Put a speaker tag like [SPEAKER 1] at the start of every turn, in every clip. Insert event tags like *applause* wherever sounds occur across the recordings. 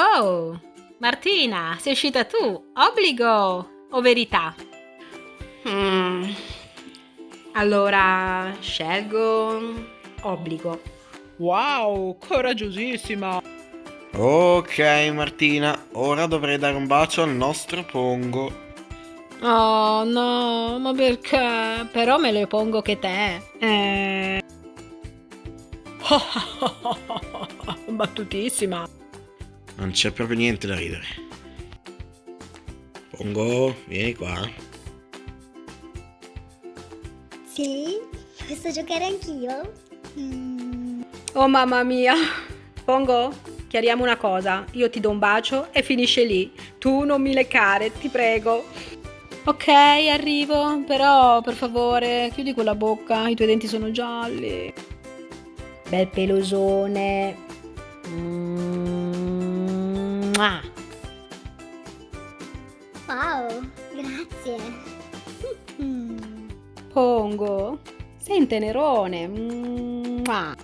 [SPEAKER 1] Oh, Martina, sei uscita tu. Obbligo o verità?
[SPEAKER 2] Mm. Allora, scelgo obbligo.
[SPEAKER 3] Wow, coraggiosissima!
[SPEAKER 4] Ok Martina, ora dovrei dare un bacio al nostro Pongo.
[SPEAKER 1] Oh no, ma perché? Però me lo pongo che te. Eh... *laughs*
[SPEAKER 3] Battutissima.
[SPEAKER 4] Non c'è proprio niente da ridere. Pongo, vieni qua.
[SPEAKER 5] Sì? Posso giocare anch'io? Mm.
[SPEAKER 2] Oh mamma mia. Pongo, chiariamo una cosa. Io ti do un bacio e finisce lì. Tu non mi leccare, ti prego.
[SPEAKER 1] Ok, arrivo, però per favore chiudi quella bocca, i tuoi denti sono gialli.
[SPEAKER 2] Bel pelosone. Mm.
[SPEAKER 5] Wow, grazie. *laughs*
[SPEAKER 2] Pongo, sei un tenerone. Mua.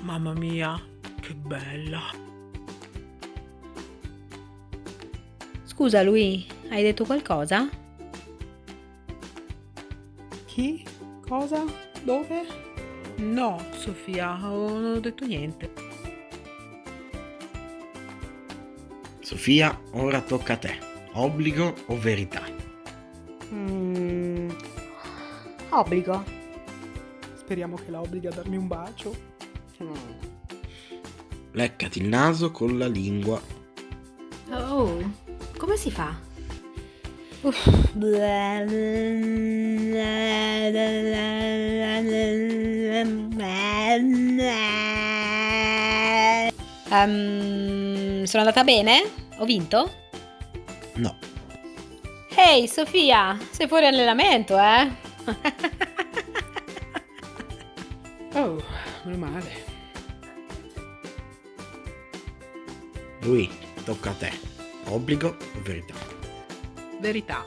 [SPEAKER 3] Mamma mia, che bella.
[SPEAKER 2] Scusa lui, hai detto qualcosa?
[SPEAKER 3] Chi? Cosa? Dove? No, Sofia, non ho detto niente.
[SPEAKER 4] Sofia, ora tocca a te. Obbligo o verità?
[SPEAKER 2] Mm. Obbligo.
[SPEAKER 3] Speriamo che la obblighi a darmi un bacio.
[SPEAKER 2] Mm.
[SPEAKER 4] Leccati il naso con la lingua.
[SPEAKER 2] Oh, come si fa? Um, sono andata bene? Ho vinto?
[SPEAKER 4] No.
[SPEAKER 2] Ehi, Sofia, sei fuori allenamento, eh? *laughs*
[SPEAKER 3] Oh, meno male.
[SPEAKER 4] Lui, tocca a te. Obbligo o verità?
[SPEAKER 3] Verità.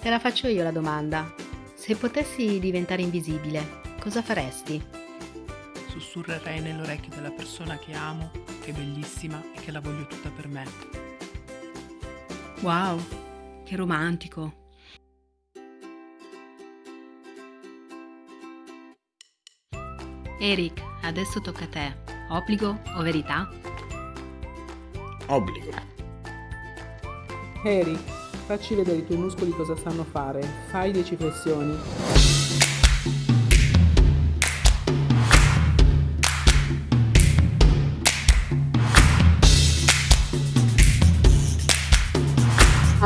[SPEAKER 2] Te la faccio io la domanda. Se potessi diventare invisibile, cosa faresti?
[SPEAKER 3] Sussurrerei nell'orecchio della persona che amo, che è bellissima e che la voglio tutta per me.
[SPEAKER 2] Wow, che romantico. Eric, adesso tocca a te. Obbligo o verità?
[SPEAKER 4] Obbligo.
[SPEAKER 3] Eric, facci vedere i tuoi muscoli cosa sanno fare. Fai 10 flessioni.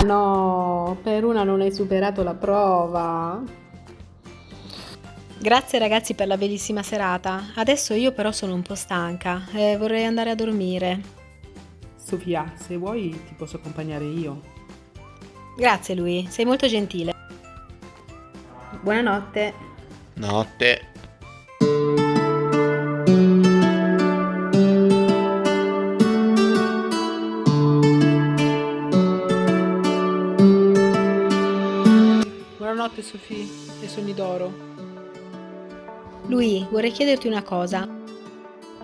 [SPEAKER 2] No, per una non hai superato la prova. Grazie ragazzi per la bellissima serata. Adesso io però sono un po' stanca e vorrei andare a dormire.
[SPEAKER 3] Sofia, se vuoi ti posso accompagnare io.
[SPEAKER 2] Grazie lui, sei molto gentile. Buonanotte.
[SPEAKER 4] Notte.
[SPEAKER 3] Sofia e sogni d'oro.
[SPEAKER 2] Lui, vorrei chiederti una cosa.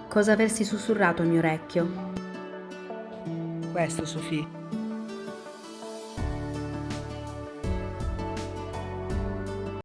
[SPEAKER 2] Cosa avresti sussurrato al mio orecchio?
[SPEAKER 3] Questo Sofia.